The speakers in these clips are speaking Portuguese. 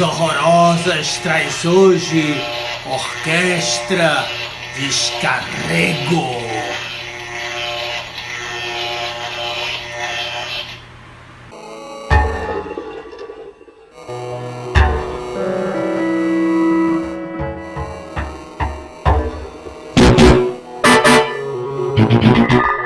horrorosas traz hoje Orquestra Descarrego.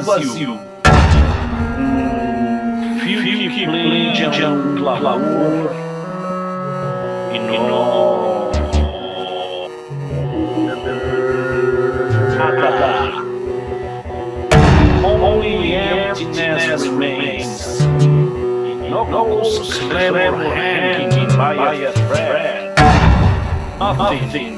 vazio. Um fio que prende a um clamor enorme. Nada. Only emptiness remains. No ghost clever hanging by a thread. Nothing.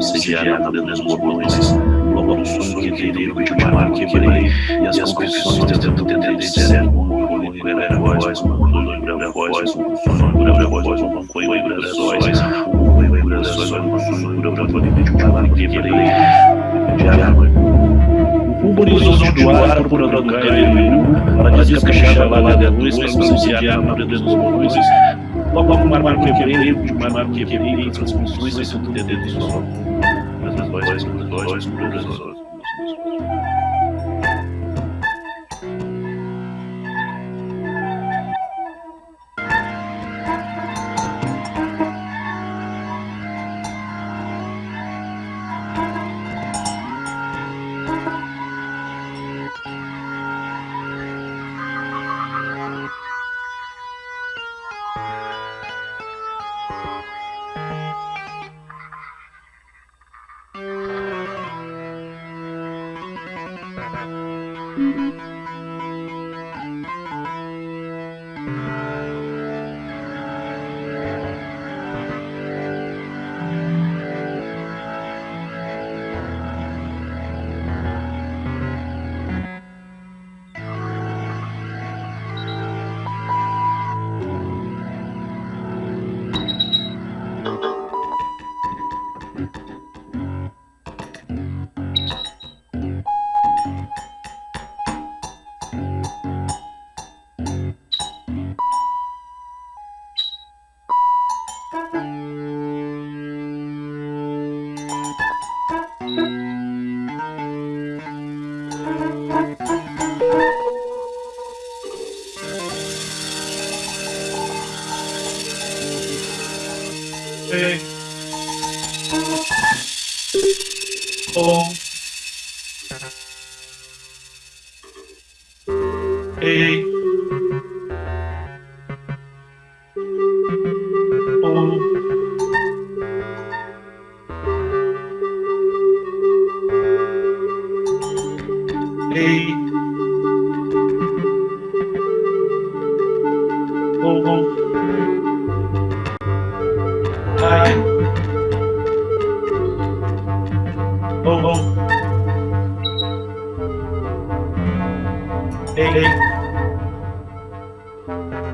Sediada pelos bordões, logo sono que teria de mar quebrei, e as confissões de certo, um era a voz, um a voz, um lembra a voz, um coio lembra a voz, um coio lembra a voz, um lembra a voz, de mar quebrei, de água. O horizonte do ar procurando cair, para descaixar lá da luz, para subsidiar a dos bordões, logo uma mar quebrei, de mar quebrei, transmissões, isso tudo dentro do sol. Boys, boys, boys, boys.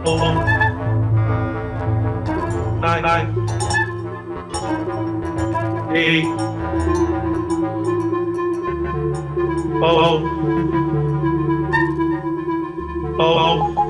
Oh, oh.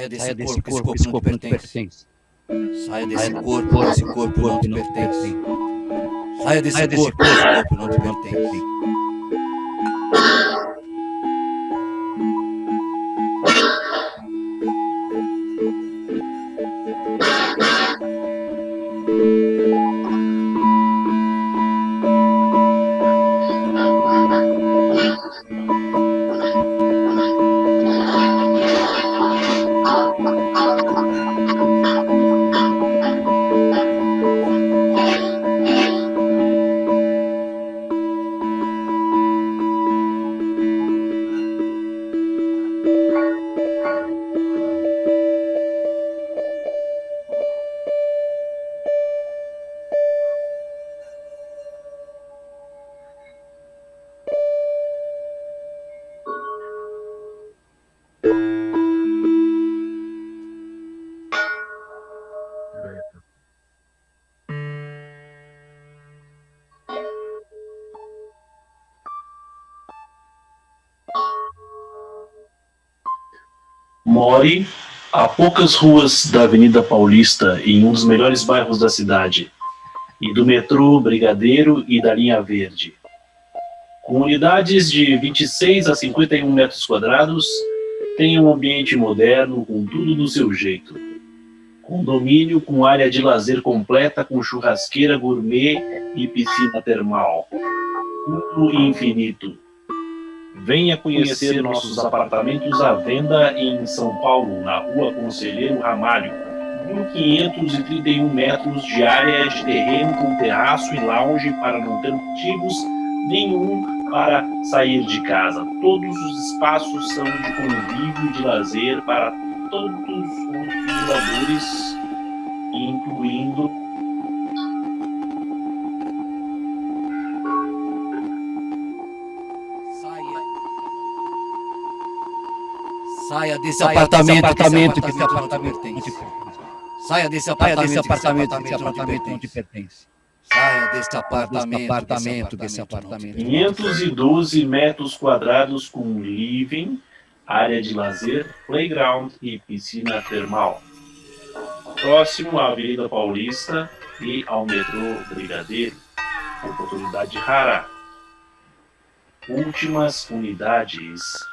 Saia desse, Saia desse corpo, corpo, esse corpo não te pertence. Saia desse corpo, esse corpo não te pertence. Saia desse corpo, esse corpo não te pertence. More a poucas ruas da Avenida Paulista, em um dos melhores bairros da cidade, e do metrô Brigadeiro e da linha Verde. Com unidades de 26 a 51 metros quadrados, tem um ambiente moderno com tudo do seu jeito. Condomínio com área de lazer completa com churrasqueira gourmet e piscina termal. Tudo infinito. Venha conhecer nossos apartamentos à venda em São Paulo, na rua Conselheiro Ramalho. 1.531 metros de área de terreno com terraço e lounge para não ter motivos nenhum para sair de casa. Todos os espaços são de convívio e de lazer para todos os moradores, incluindo Saia desse apartamento, apartamento que esse apartamento tem. Saia desse apartamento, apartamento que esse apartamento pertence. Saia desse apartamento, apartamento que esse apartamento. 512 metros quadrados com living, área de lazer, playground e piscina termal. Próximo à Avenida Paulista e ao metrô Brigadeiro. Oportunidade rara. Últimas unidades.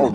Oh.